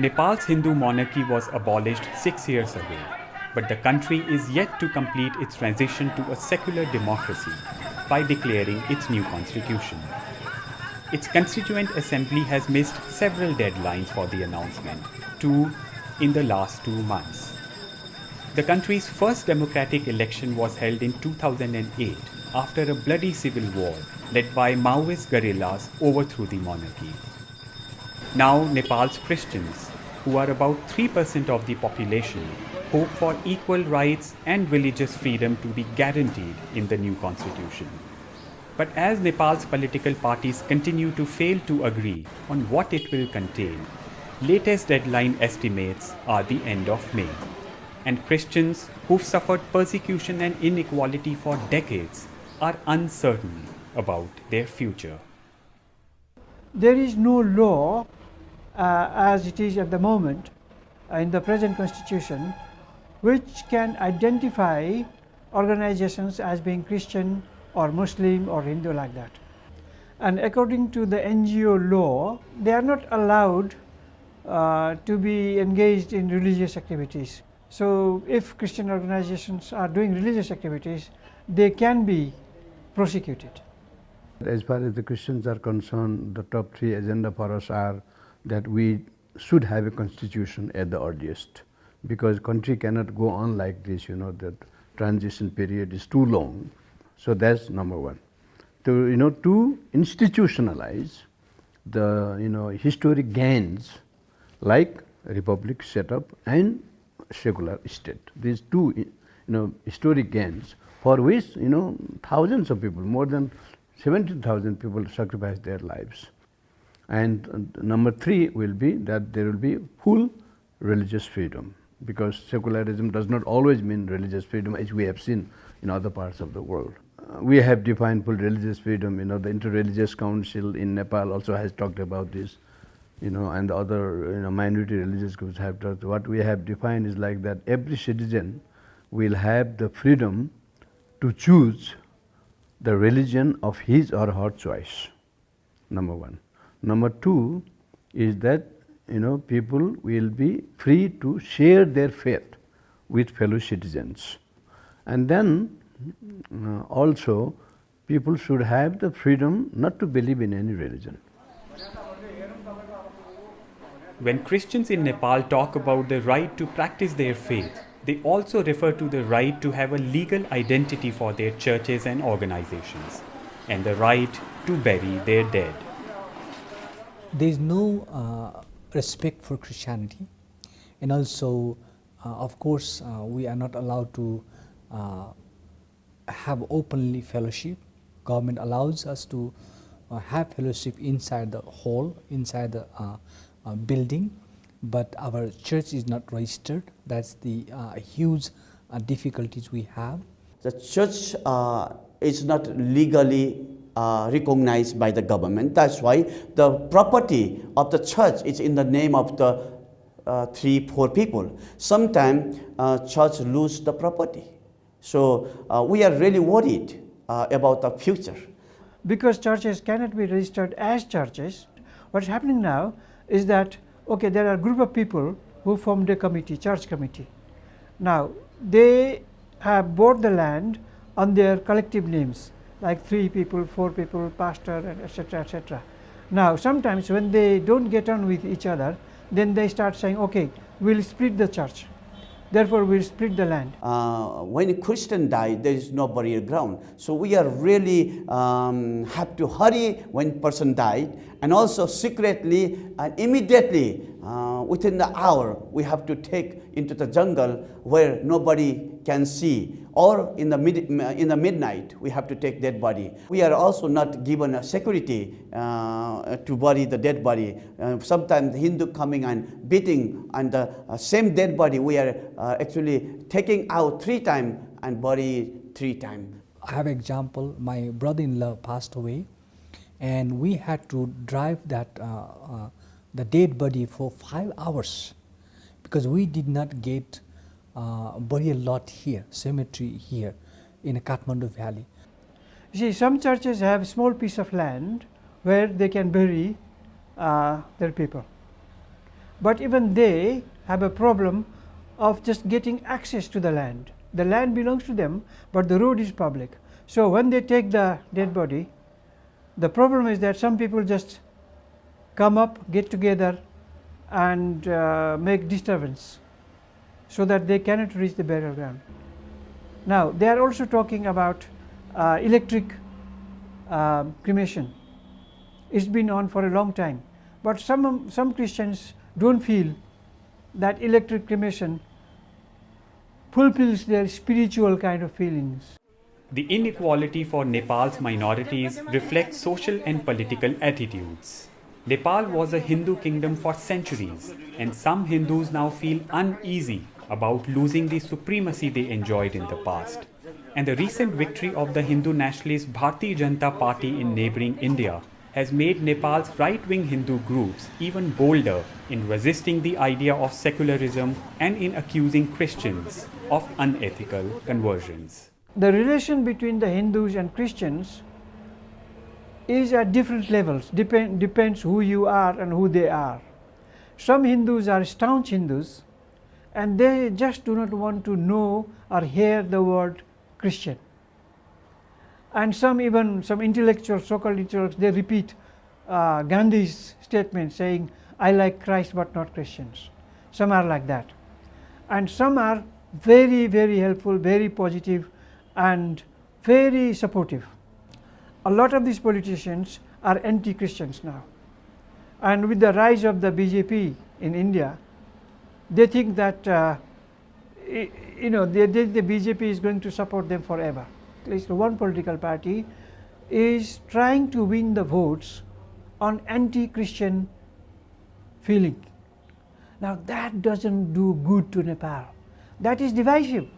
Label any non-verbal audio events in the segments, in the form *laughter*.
Nepal's Hindu monarchy was abolished six years ago, but the country is yet to complete its transition to a secular democracy by declaring its new constitution. Its constituent assembly has missed several deadlines for the announcement, two in the last two months. The country's first democratic election was held in 2008 after a bloody civil war led by Maoist guerrillas overthrew the monarchy. Now Nepal's Christians, who are about 3% of the population, hope for equal rights and religious freedom to be guaranteed in the new constitution. But as Nepal's political parties continue to fail to agree on what it will contain, latest deadline estimates are the end of May. And Christians who've suffered persecution and inequality for decades are uncertain about their future. There is no law as it is at the moment uh, in the present constitution which can identify organizations as being Christian or Muslim or Hindu like that. And according to the NGO law, they are not allowed uh, to be engaged in religious activities. So, if Christian organizations are doing religious activities, they can be prosecuted. As far as the Christians are concerned, the top three agenda for us are that we should have a constitution at the earliest, because country cannot go on like this, you know, that transition period is too long. So that's number one. To you know to institutionalize the you know historic gains like republic setup and secular state. These two you know historic gains for which you know thousands of people, more than 70,000 people sacrificed their lives. And uh, number three will be that there will be full religious freedom, because secularism does not always mean religious freedom as we have seen in other parts of the world we have defined full religious freedom, you know, the Interreligious Council in Nepal also has talked about this, you know, and the other, you know, minority religious groups have talked. What we have defined is like that every citizen will have the freedom to choose the religion of his or her choice, number one. Number two is that, you know, people will be free to share their faith with fellow citizens. And then uh, also people should have the freedom not to believe in any religion. When Christians in Nepal talk about the right to practice their faith, they also refer to the right to have a legal identity for their churches and organizations, and the right to bury their dead. There is no uh, respect for Christianity, and also, uh, of course, uh, we are not allowed to uh, have openly fellowship. Government allows us to uh, have fellowship inside the hall, inside the uh, building, but our church is not registered. That's the huge difficulties we have. The church is not legally recognized by the government. That's why the property of the church is in the name of the three, four people. Sometimes church lose the property. So uh, we are really worried uh, about the future. Because churches cannot be registered as churches, what's happening now is that, okay, there are a group of people who formed a committee, church committee. Now, they have bought the land on their collective names, like three people, four people, pastor, and etc., etc. Now, sometimes when they don't get on with each other, then they start saying, okay, we'll split the church. Therefore, we'll split the land. Uh, when a Christian died, there is no burial ground. So we are really um, have to hurry when person died, and also secretly and immediately uh, within the hour we have to take into the jungle where nobody can see or in the, mid, in the midnight we have to take dead body. We are also not given a security uh, to bury the dead body. Uh, sometimes Hindu coming and beating and the uh, same dead body we are uh, actually taking out three times and bury three times. I have example, my brother-in-law passed away and we had to drive that uh, uh, the dead body for five hours because we did not get uh, burial lot here, cemetery here in Kathmandu Valley. You see, some churches have a small piece of land where they can bury uh, their people. but even they have a problem of just getting access to the land. The land belongs to them, but the road is public. So, when they take the dead body, the problem is that some people just come up, get together and uh, make disturbance, so that they cannot reach the burial ground. Now, they are also talking about uh, electric uh, cremation. It's been on for a long time, but some, some Christians do not feel that electric cremation fulfills their spiritual kind of feelings. The inequality for Nepal's minorities reflects social and political attitudes. Nepal was a Hindu kingdom for centuries, and some Hindus now feel uneasy about losing the supremacy they enjoyed in the past. And the recent victory of the Hindu nationalist Bharatiya Janata Party in neighboring India has made Nepal's right-wing Hindu groups even bolder in resisting the idea of secularism and in accusing Christians of unethical conversions. The relation between the Hindus and Christians is at different levels, Depend, depends who you are and who they are. Some Hindus are staunch Hindus and they just do not want to know or hear the word Christian. And some even some intellectuals, so-called intellectuals, they repeat uh, Gandhi's statement saying, I like Christ but not Christians. Some are like that. And some are very, very helpful, very positive and very supportive. A lot of these politicians are anti-Christians now. And with the rise of the BJP in India, they think that uh, you know they, the BJP is going to support them forever. At least one political party is trying to win the votes on anti-Christian feeling. Now that doesn't do good to Nepal. That is divisive.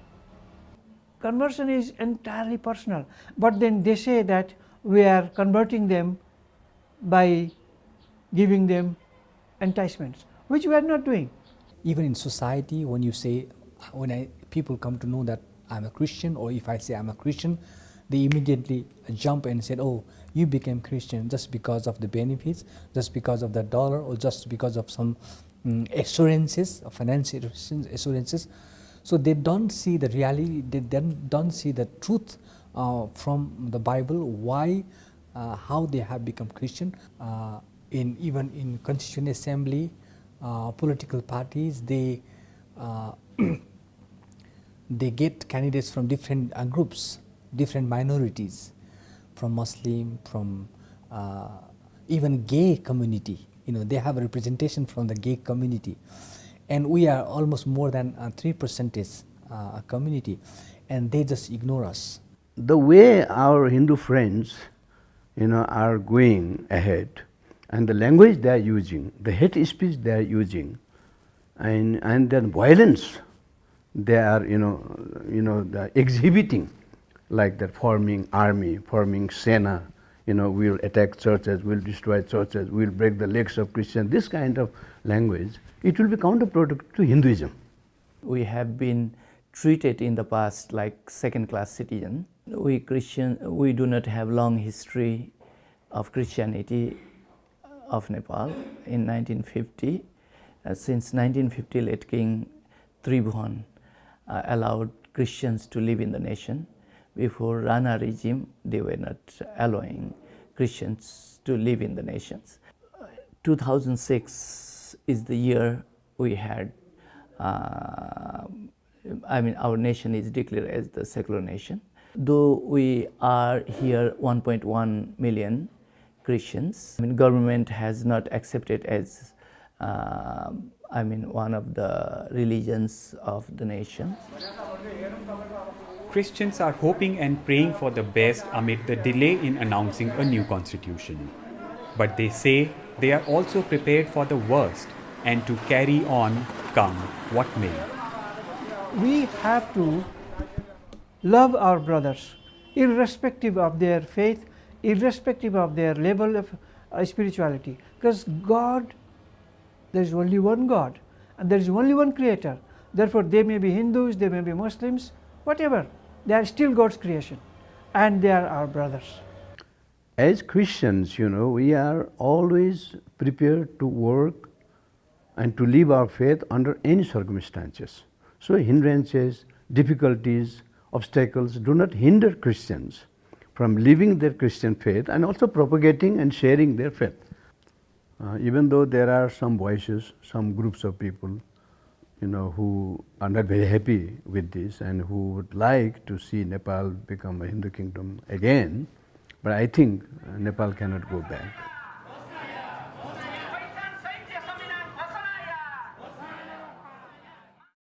Conversion is entirely personal, but then they say that we are converting them by giving them enticements, which we are not doing. Even in society, when you say, when I, people come to know that I'm a Christian, or if I say I'm a Christian, they immediately jump and said, oh, you became Christian just because of the benefits, just because of the dollar, or just because of some um, assurances, financial assurances. So they don't see the reality, they don't see the truth uh, from the Bible, why, uh, how they have become Christian. Uh, in even in Constituent Assembly, political parties, they uh, *clears throat* they get candidates from different uh, groups, different minorities, from Muslim, from even gay community. You know, they have a representation from the gay community and we are almost more than uh, 3 percentage uh, a community and they just ignore us. The way our Hindu friends you know, are going ahead and the language they are using, the hate speech they are using and, and then violence they are you know, you know exhibiting like that forming army, forming Sena, you know, we'll attack churches, we'll destroy churches, we'll break the legs of Christians, this kind of language it will be counterproductive to Hinduism. We have been treated in the past like second class citizen. We Christian, we do not have long history of Christianity of Nepal in 1950. Uh, since 1950, late King Tribhuvan uh, allowed Christians to live in the nation. Before Rana regime, they were not allowing Christians to live in the nations. Uh, 2006, is the year we had, uh, I mean, our nation is declared as the secular nation. Though we are here 1.1 million Christians, I mean, government has not accepted as, uh, I mean, one of the religions of the nation. Christians are hoping and praying for the best amid the delay in announcing a new constitution. But they say they are also prepared for the worst and to carry on come what may. We have to love our brothers irrespective of their faith, irrespective of their level of uh, spirituality because God, there is only one God and there is only one creator. Therefore, they may be Hindus, they may be Muslims, whatever, they are still God's creation and they are our brothers. As Christians, you know, we are always prepared to work and to live our faith under any circumstances. So hindrances, difficulties, obstacles do not hinder Christians from living their Christian faith and also propagating and sharing their faith. Uh, even though there are some voices, some groups of people, you know, who are not very happy with this and who would like to see Nepal become a Hindu kingdom again, but I think Nepal cannot go back.